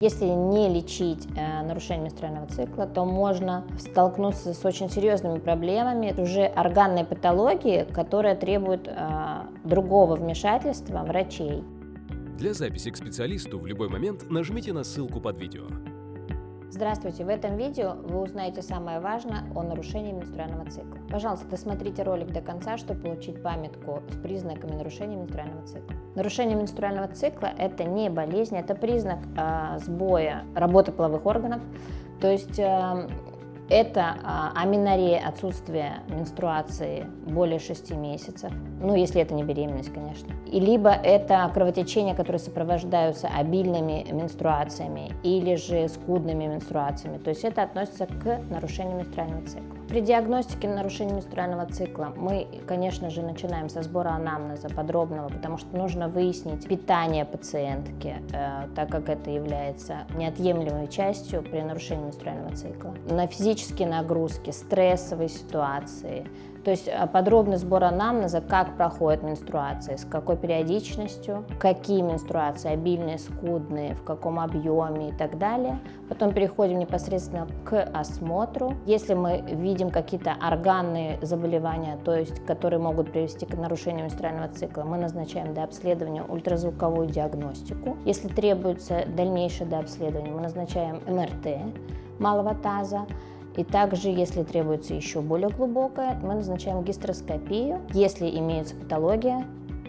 Если не лечить э, нарушение менструального цикла, то можно столкнуться с очень серьезными проблемами. Это уже органные патологии, которые требуют э, другого вмешательства врачей. Для записи к специалисту в любой момент нажмите на ссылку под видео. Здравствуйте! В этом видео вы узнаете самое важное о нарушении менструального цикла. Пожалуйста, досмотрите ролик до конца, чтобы получить памятку с признаками нарушения менструального цикла. Нарушение менструального цикла – это не болезнь, это признак э, сбоя работы половых органов, то есть э, это а, аминорея, отсутствие менструации более 6 месяцев, ну, если это не беременность, конечно. И либо это кровотечения, которые сопровождаются обильными менструациями или же скудными менструациями. То есть это относится к нарушению менструального цикла. При диагностике нарушения менструального цикла мы, конечно же, начинаем со сбора анамнеза подробного, потому что нужно выяснить питание пациентки, э, так как это является неотъемлемой частью при нарушении менструального цикла. На физические нагрузки, стрессовые ситуации, то есть э, подробный сбор анамнеза, как проходит менструация, с какой периодичностью, какие менструации, обильные, скудные, в каком объеме и так далее. Потом переходим непосредственно к осмотру. Если мы видим какие-то органные заболевания, то есть которые могут привести к нарушению менструального цикла, мы назначаем до обследования ультразвуковую диагностику. Если требуется дальнейшее дообследование, мы назначаем МРТ малого таза. И также, если требуется еще более глубокое, мы назначаем гистероскопию. Если имеется патология,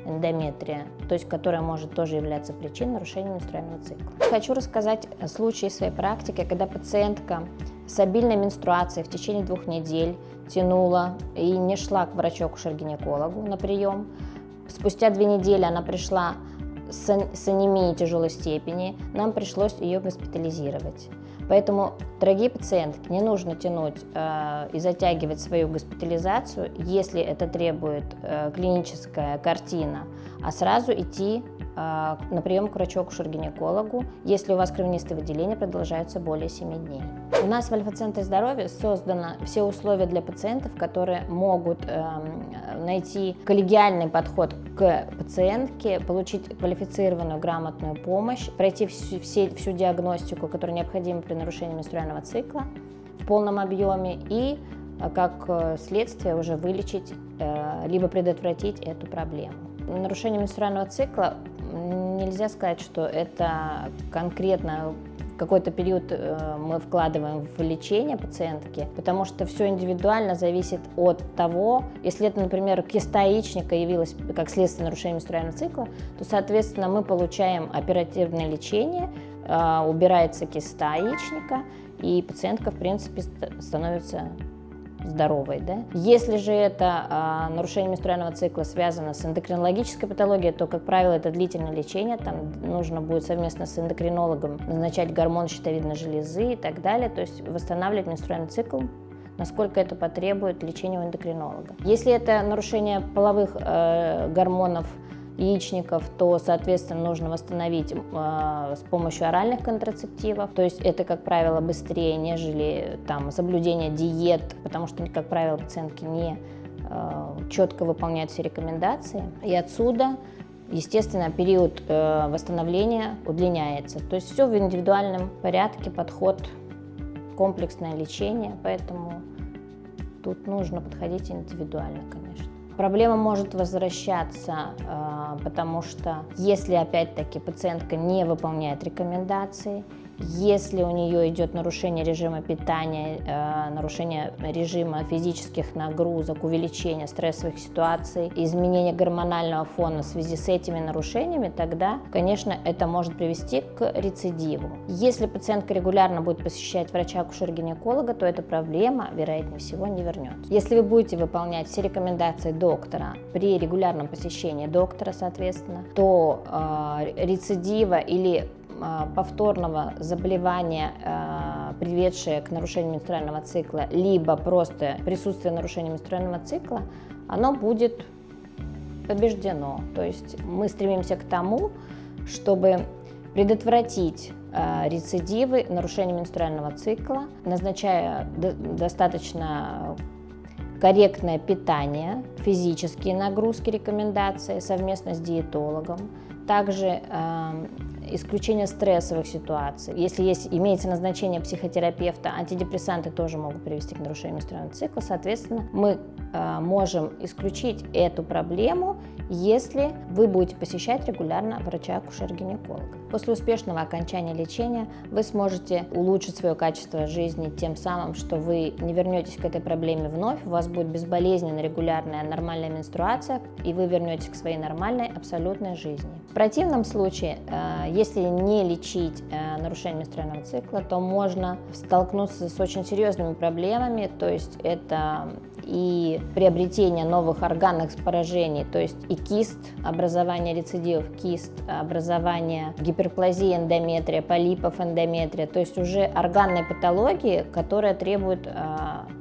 эндометрия, то есть которая может тоже являться причиной нарушения менструального цикла. Хочу рассказать случай своей практики, когда пациентка с обильной менструацией в течение двух недель тянула и не шла к врачу-акушер-гинекологу на прием. Спустя две недели она пришла с анемией тяжелой степени, нам пришлось ее госпитализировать. Поэтому, дорогие пациентки, не нужно тянуть э, и затягивать свою госпитализацию, если это требует э, клиническая картина, а сразу идти на прием к врачу-акушер-гинекологу, если у вас кровянистые выделения продолжаются более 7 дней. У нас в Альфа-центре здоровья создано все условия для пациентов, которые могут э, найти коллегиальный подход к пациентке, получить квалифицированную грамотную помощь, пройти всю, все, всю диагностику, которая необходима при нарушении менструального цикла в полном объеме и э, как э, следствие уже вылечить э, либо предотвратить эту проблему. Нарушение менструального цикла нельзя сказать, что это конкретно какой-то период э, мы вкладываем в лечение пациентки, потому что все индивидуально зависит от того, если это, например, киста яичника явилась как следствие нарушения менструального цикла, то, соответственно, мы получаем оперативное лечение, э, убирается киста яичника, и пациентка, в принципе, становится здоровой. Да? Если же это а, нарушение менструального цикла связано с эндокринологической патологией, то, как правило, это длительное лечение, там нужно будет совместно с эндокринологом назначать гормон щитовидной железы и так далее, то есть восстанавливать менструальный цикл насколько это потребует лечения у эндокринолога. Если это нарушение половых э, гормонов яичников, то, соответственно, нужно восстановить э, с помощью оральных контрацептивов. То есть это, как правило, быстрее, нежели там, соблюдение диет, потому что, как правило, пациентки не э, четко выполняют все рекомендации. И отсюда естественно, период э, восстановления удлиняется. То есть все в индивидуальном порядке, подход, комплексное лечение, поэтому тут нужно подходить индивидуально, конечно. Проблема может возвращаться, э, потому что если опять-таки пациентка не выполняет рекомендации, если у нее идет нарушение режима питания, э, нарушение режима физических нагрузок, увеличение стрессовых ситуаций, изменение гормонального фона в связи с этими нарушениями, тогда, конечно, это может привести к рецидиву. Если пациентка регулярно будет посещать врача-акушер-гинеколога, то эта проблема, вероятнее всего, не вернется. Если вы будете выполнять все рекомендации доктора при регулярном посещении доктора, соответственно, то э, рецидива или повторного заболевания, а, приведшее к нарушению менструального цикла, либо просто присутствие нарушения менструального цикла, оно будет побеждено. То есть мы стремимся к тому, чтобы предотвратить а, рецидивы нарушения менструального цикла, назначая достаточно корректное питание, физические нагрузки, рекомендации совместно с диетологом. Также исключение стрессовых ситуаций. Если есть, имеется назначение психотерапевта, антидепрессанты тоже могут привести к нарушению менструального цикла. Соответственно, мы э, можем исключить эту проблему, если вы будете посещать регулярно врача-акушер-гинеколога. После успешного окончания лечения вы сможете улучшить свое качество жизни тем самым, что вы не вернетесь к этой проблеме вновь, у вас будет безболезненная, регулярная, нормальная менструация, и вы вернетесь к своей нормальной, абсолютной жизни. В противном случае, э, если не лечить э, нарушение менструального цикла, то можно столкнуться с очень серьезными проблемами, то есть это и приобретение новых органных поражений, то есть и кист, образование рецидивов кист, образование гиперплазии эндометрия, полипов эндометрия, то есть уже органные патологии, которые требуют э,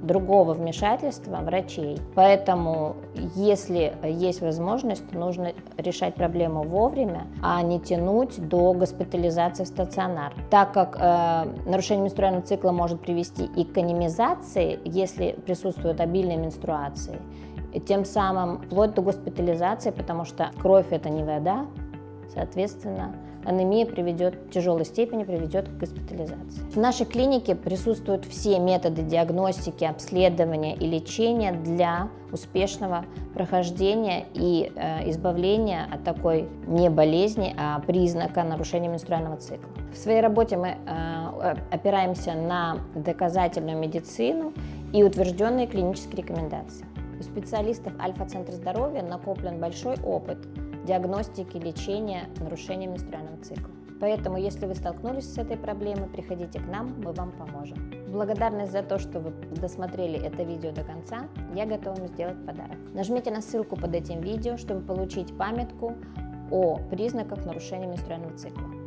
другого вмешательства врачей. Поэтому, если есть возможность, нужно решать проблему вовремя, а не тянуть до госпитализации в стационар. Так как э, нарушение менструального цикла может привести и к анемизации, если присутствует обильная менструации, и тем самым вплоть до госпитализации, потому что кровь это не вода, соответственно, анемия приведет, в тяжелой степени приведет к госпитализации. В нашей клинике присутствуют все методы диагностики, обследования и лечения для успешного прохождения и э, избавления от такой не болезни, а признака нарушения менструального цикла. В своей работе мы э, опираемся на доказательную медицину и утвержденные клинические рекомендации. У специалистов Альфа-центра здоровья накоплен большой опыт диагностики, лечения нарушения менструального цикла. Поэтому, если вы столкнулись с этой проблемой, приходите к нам, мы вам поможем. Благодарность за то, что вы досмотрели это видео до конца, я готова вам сделать подарок. Нажмите на ссылку под этим видео, чтобы получить памятку о признаках нарушения менструального цикла.